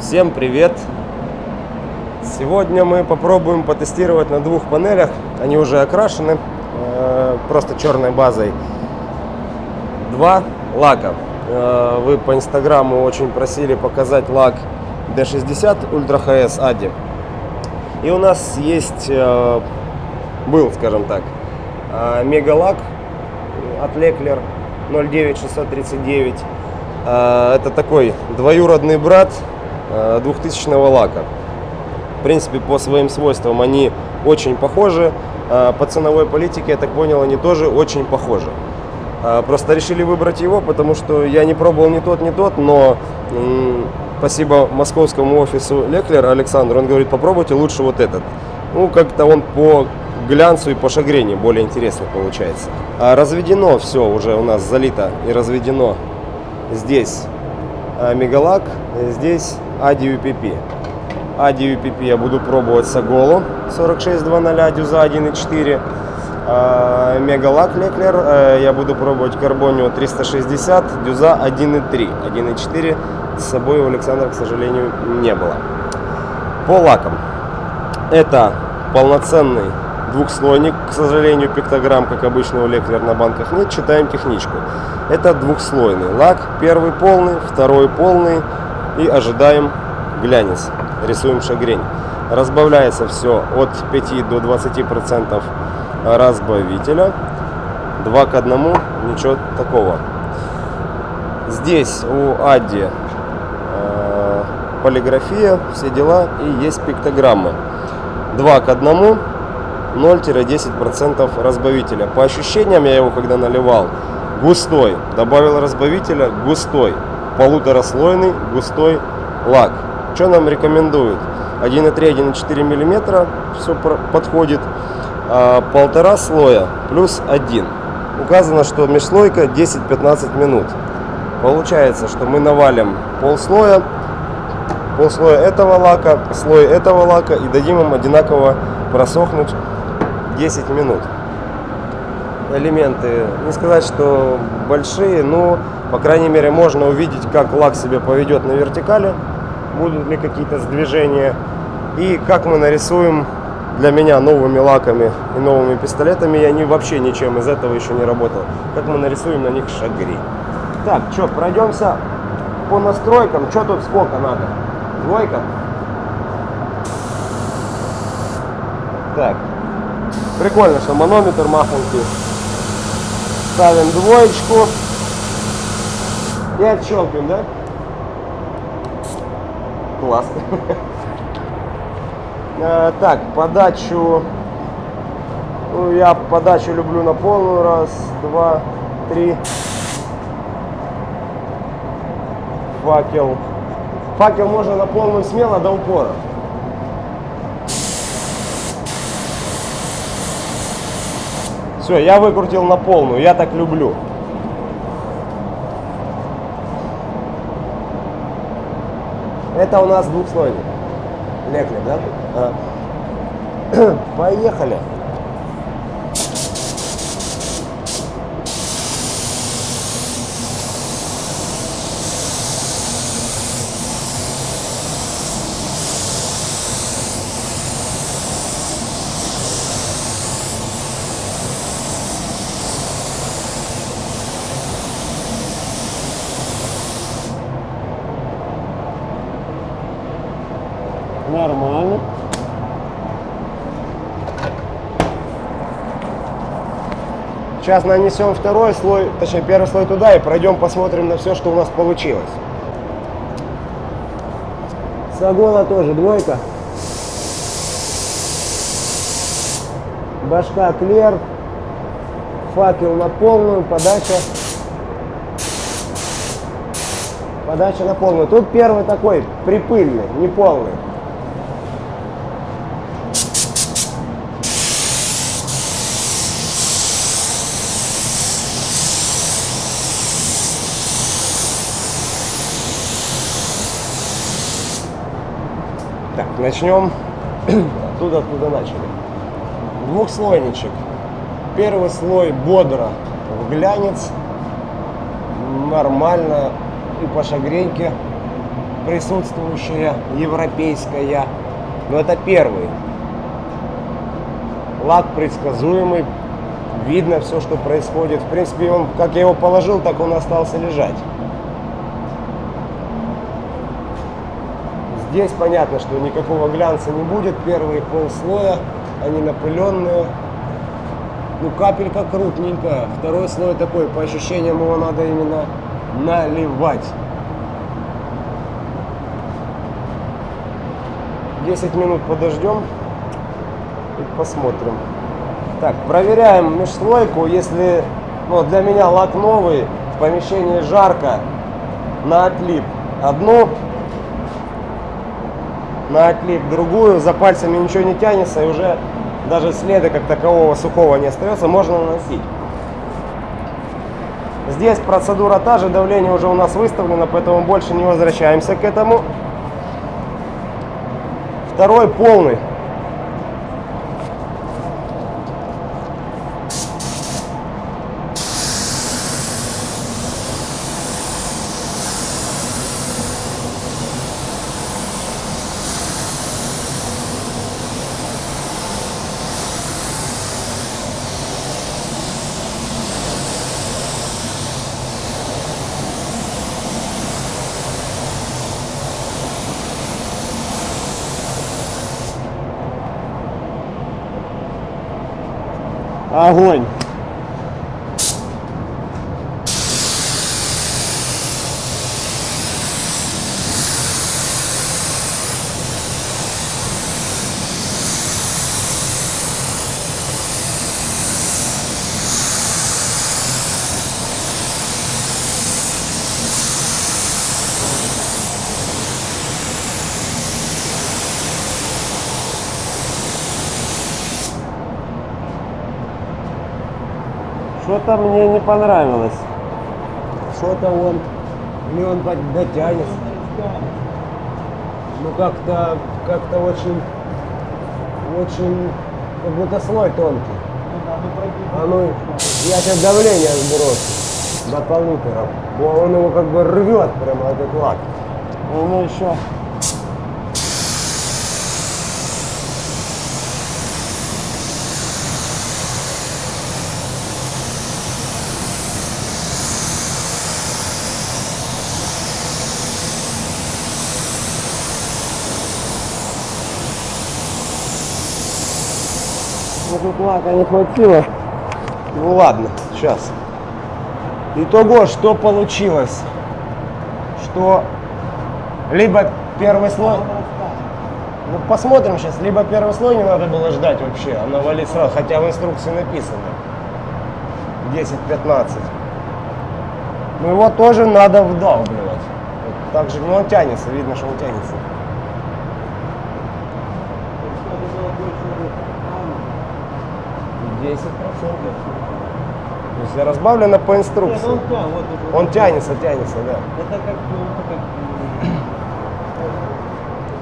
Всем привет! Сегодня мы попробуем потестировать на двух панелях. Они уже окрашены, э, просто черной базой. Два лака. Э, Вы по инстаграму очень просили показать лак D60 Ultra HS Adi. И у нас есть, э, был, скажем так, мегалак от Леклер 09639. Э, Это такой двоюродный брат 2000 лака. В принципе, по своим свойствам они очень похожи. Э, По ценовой политике, я так понял, они тоже очень похожи. Э, Просто решили выбрать его, потому что я не пробовал ни тот, ни тот, но спасибо московскому офису Леклер Александру, он говорит, попробуйте лучше вот этот. Ну, как-то он по глянцу и по шагрени более интересно получается. А разведено все уже у нас залито и разведено здесь Мегалак, здесь Ади UPP. Ади UPP я буду пробовать с Аголу 4620 дюза 1.4. А, Мегалак Леклер я буду пробовать Карбонио 360 дюза 1.3. 1.4 с собой у Александра, к сожалению, не было. По лакам. Это полноценный двухслойник, к сожалению, пиктограмм, как обычно у Леклер на банках нет, читаем техничку. Это двухслойный лак, первый полный, второй полный и ожидаем глянец, рисуем шагрень. Разбавляется все от 5 до 20 процентов разбавителя, 2 к 1, ничего такого. Здесь у Адди э, полиграфия, все дела и есть пиктограммы. 2 к 1, 0-10% разбавителя. По ощущениям, я его когда наливал, густой. Добавил разбавителя, густой. Полутораслойный густой лак. Что нам рекомендуют? 1,3-1,4 мм, все подходит. А, полтора слоя плюс один. Указано, что межслойка 10-15 минут. Получается, что мы навалим полслоя, полслоя этого лака, слой этого лака и дадим им одинаково просохнуть 10 минут. Элементы, не сказать, что большие, но, по крайней мере, можно увидеть, как лак себя поведет на вертикали, будут ли какие-то сдвижения, и как мы нарисуем для меня новыми лаками и новыми пистолетами, я не, вообще ничем из этого еще не работал, как мы нарисуем на них шагри. Так, что, пройдемся по настройкам, что тут сколько надо? Двойка? Так, прикольно, что манометр махонький. Ставим двоечку и отщелкиваем, да? Класс. Э, Так, подачу. Ну, я подачу люблю на полную. Раз, два, три. Факел. Факел можно на полную смело до упора. Все, я выкрутил на полную, я так люблю. Это у нас двухслойник. Леклер, да? А. Поехали. Нормально. Сейчас нанесем второй слой, точнее первый слой туда и пройдем посмотрим на все, что у нас получилось. Сагона тоже двойка. Башка клер. Факел на полную, подача. Подача на полную. Тут первый такой припыльный, не начнем оттуда, откуда начали. Двухслойничек. Первый слой бодро в глянец. Нормально. И по шагреньке присутствующая, европейская. Но это первый. Лак предсказуемый, видно все, что происходит. В принципе, он, как я его положил, так он остался лежать. Здесь понятно, что никакого глянца не будет. Первые полслоя, они напыленные. Ну, капелька крупненькая. Второй слой такой, по ощущениям его надо именно наливать. 10 минут подождем и посмотрим. Так, проверяем межслойку. Если ну, для меня лак новый, в помещении жарко, на отлип одну, на отлип другую, за пальцами ничего не тянется и уже даже следа как такового сухого не остается, можно наносить. Здесь процедура та же, давление уже у нас выставлено, поэтому больше не возвращаемся к этому. Второй полный. ah, ruim. Что-то мне не понравилось. Что-то он, или он дотянется. Ну как-то, как-то очень, очень, как будто слой тонкий. А ну, я сейчас давление сброшу до полутора. Он его как бы рвет прямо этот лак. Ну еще. Тут лака не хватило. Ну ладно, сейчас. Итого, что получилось? Что либо первый слой... Ну посмотрим сейчас, либо первый слой не надо было ждать вообще, а навалить сразу, хотя в инструкции написано. 10-15. Ну его тоже надо вдалбливать. Вот так же, ну он тянется, видно, что он тянется. Десять процентов. То есть разбавлено по инструкции. он тя- вот это. Он тянется, тянется, да. Это как, ну,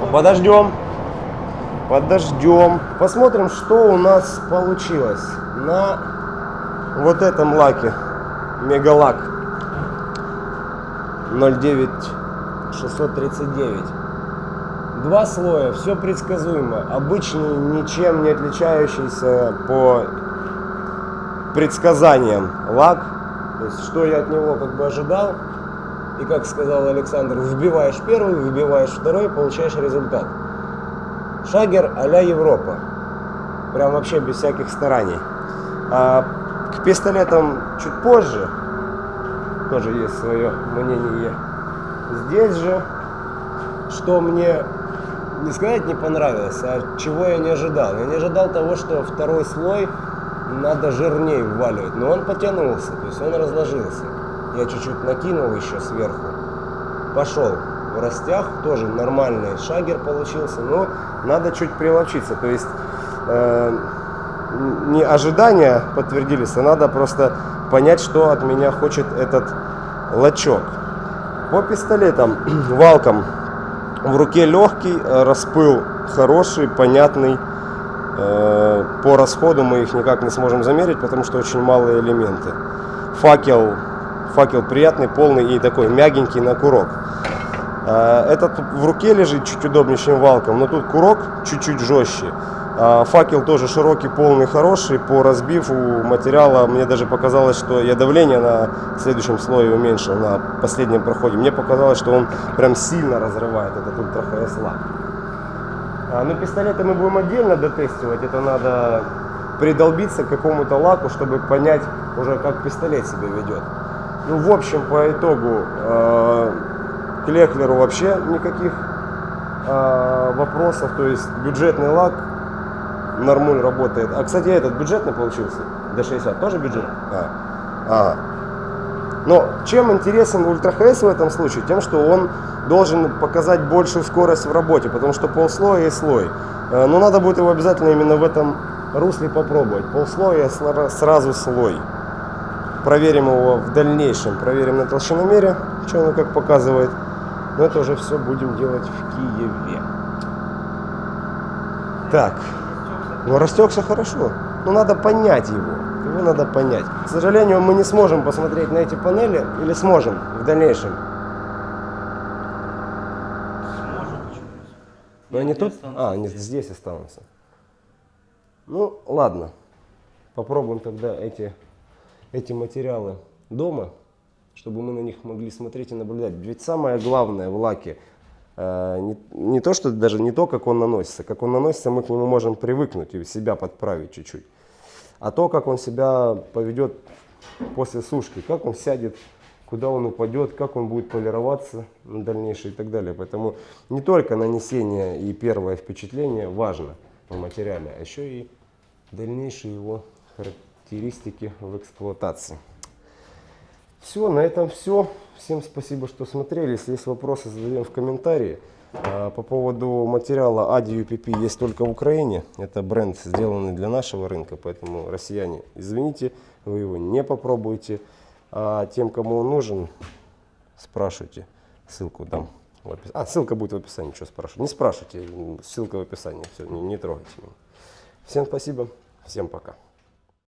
как Подождем. Подождем. Посмотрим, что у нас получилось на вот этом лаке. Мегалак 09639. Два слоя, все предсказуемо. Обычный, ничем не отличающийся по предсказаниям лак. То есть, что я от него как бы ожидал. И как сказал Александр, вбиваешь первый, вбиваешь второй, получаешь результат. Шагер а-ля Европа. Прям вообще без всяких стараний. А к пистолетам чуть позже тоже есть свое мнение. Здесь же, что мне не сказать не понравилось, а чего я не ожидал. Я не ожидал того, что второй слой надо жирнее вваливать. Но он потянулся, то есть он разложился. Я чуть-чуть накинул еще сверху. Пошел в растях, тоже нормальный шагер получился, но надо чуть прилочиться. То есть э, не ожидания подтвердились, а надо просто понять, что от меня хочет этот лачок. По пистолетам, валкам в руке легкий, э, распыл хороший, понятный. Э, По расходу мы их никак не сможем замерить, потому что очень малые элементы. Факел, факел приятный, полный и такой мягенький на курок. Э, Этот в руке лежит чуть удобнее, чем валком, но тут курок чуть-чуть жестче. А Факел тоже широкий, полный, хороший. По разбиву материала мне даже показалось, что я давление на следующем слое уменьшил, на последнем проходе. Мне показалось, что он прям сильно разрывает этот ультра ХС лак. А, ну, пистолеты мы будем отдельно дотестивать. Это надо придолбиться к какому-то лаку, чтобы понять уже, как пистолет себя ведет. Ну, в общем, по итогу э, к Лехлеру вообще никаких э, вопросов. То есть бюджетный лак нормуль работает. А, кстати, этот бюджетный получился? D60 тоже бюджет? А. А. Но чем интересен ХС в этом случае? Тем, что он должен показать большую скорость в работе, потому что полслоя и слой. Э, Но надо будет его обязательно именно в этом русле попробовать. Полслоя и сла- сразу слой. Проверим его в дальнейшем, проверим на толщиномере, что оно как показывает. Но это уже все будем делать в Киеве. Так, ну растекся хорошо. Но надо понять его. Его надо понять. К сожалению, мы не сможем посмотреть на эти панели или сможем в дальнейшем. Сможем. Но они тут? А, они здесь. здесь останутся. Ну, ладно. Попробуем тогда эти, эти материалы дома, чтобы мы на них могли смотреть и наблюдать. Ведь самое главное в лаке э, не, не то, что даже не то, как он наносится. Как он наносится, мы к нему можем привыкнуть и себя подправить чуть-чуть. А то, как он себя поведет после сушки, как он сядет, куда он упадет, как он будет полироваться на дальнейшее и так далее. Поэтому не только нанесение и первое впечатление важно в материале, а еще и дальнейшие его характеристики в эксплуатации. Все, на этом все. Всем спасибо, что смотрели. Если есть вопросы, задаем в комментарии. А, По поводу материала ADI UPP есть только в Украине. Это бренд, сделанный для нашего рынка, поэтому россияне, извините, вы его не попробуете. А тем, кому он нужен, спрашивайте. Ссылку дам. в опис- А, ссылка будет в описании, что спрашивать. Не спрашивайте, ссылка в описании, все, не, не трогайте меня. Всем спасибо, всем пока.